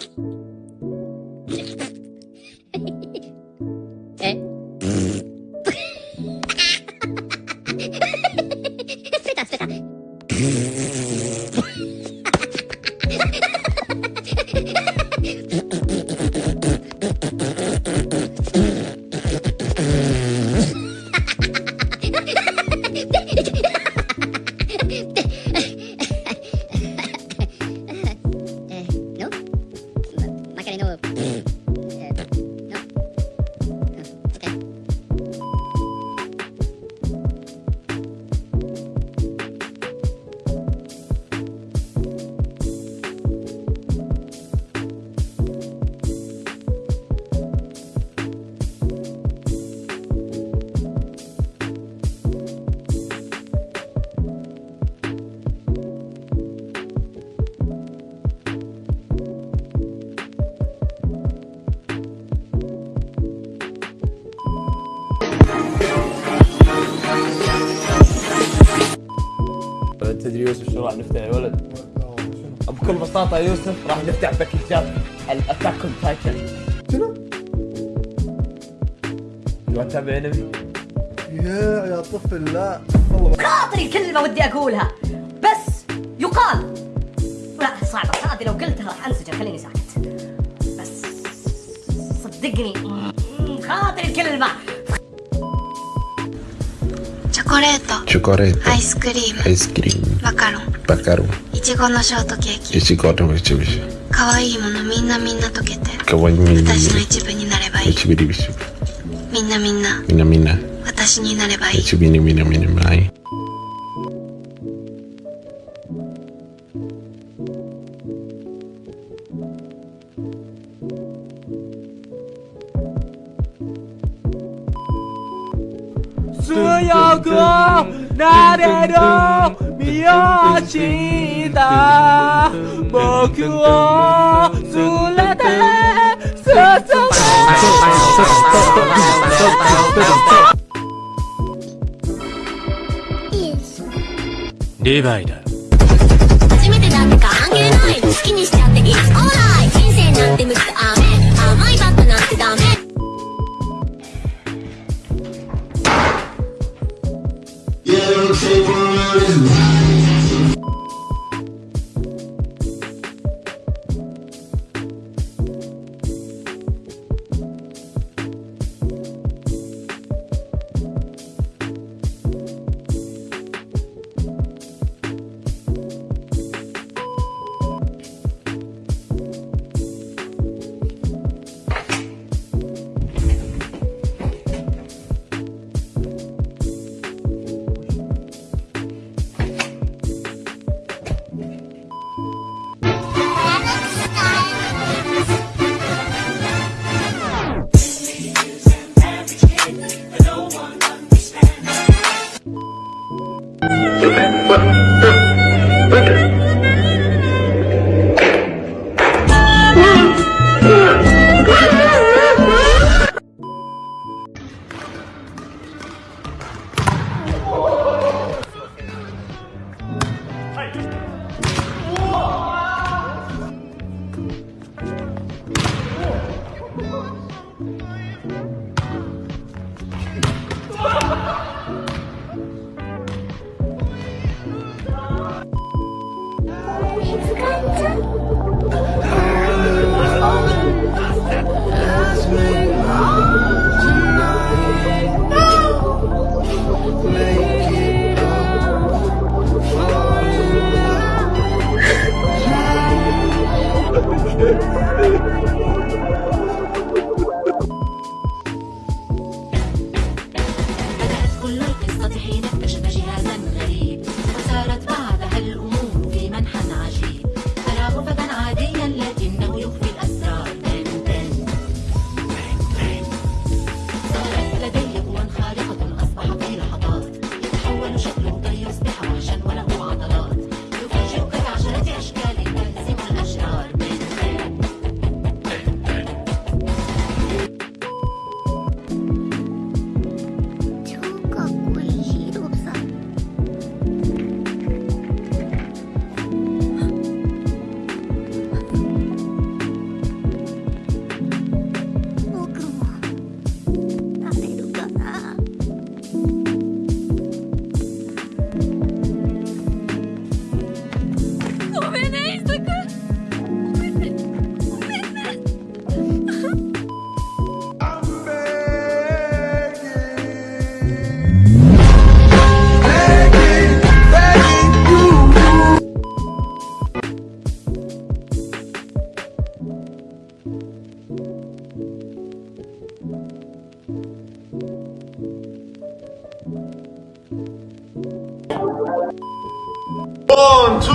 you تدري يوسف شو راح نفتح يا ولد؟ بكل بساطة يوسف راح نفتح باكجات الاتاك اون تايتن شنو؟ تبغى تتابع انمي؟ يا يا طفل لا. والله خاطري كلمة ودي أقولها. بس يقال. لا صعبة. هذه لو قلتها راح أنسجن. خليني ساكت. بس صدقني. خاطري الكلمة. コレート。チョコレート。アイスクリーム。アイスクリーム。マカロン。バカロン。いちごのショートケーキ。いちごのビシビシ可愛いものみんなみんな溶けて。かわいいみんな私の一部になればいい。みんなみんな。みんなみんな。私になればいい。ちびにみんなみんなまい強くなれる身を知った。僕を連れて進めリヴァイだ初めてだって関係ない。好きにしちゃっていい。オーライ。人生なんて無駄甘いバットなんてダメ。young table and his سطحي نقش جهازا.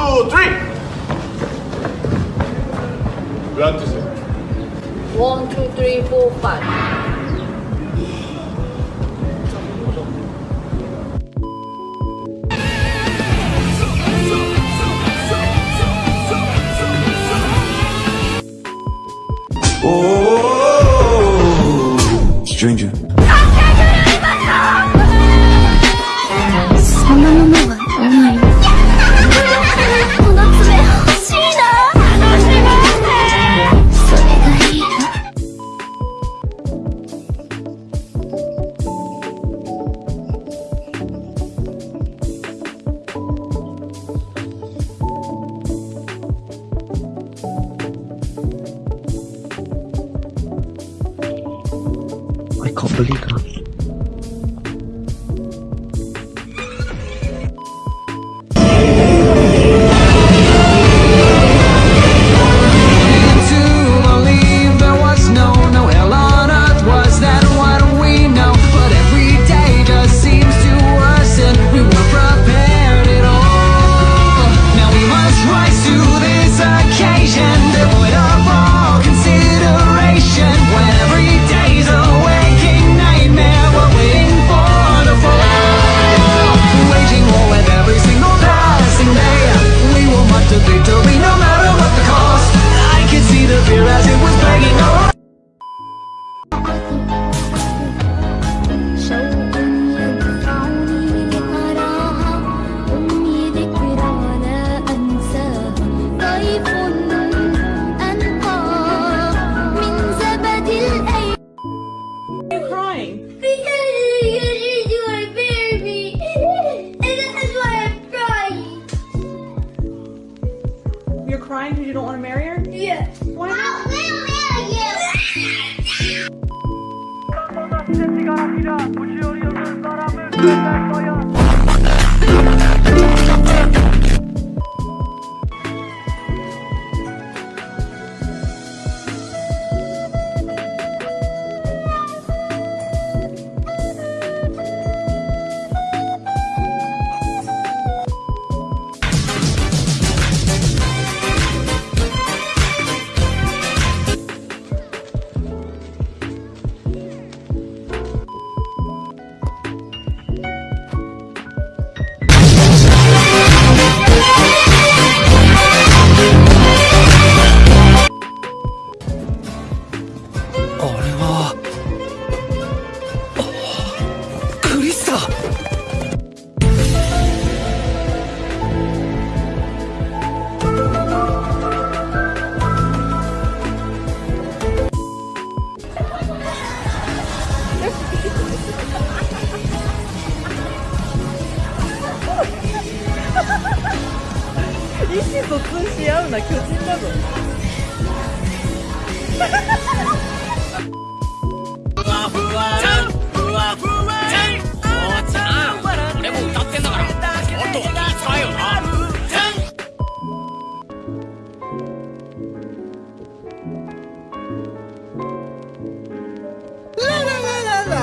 two, three. One, two, three, four, five. solito. Soy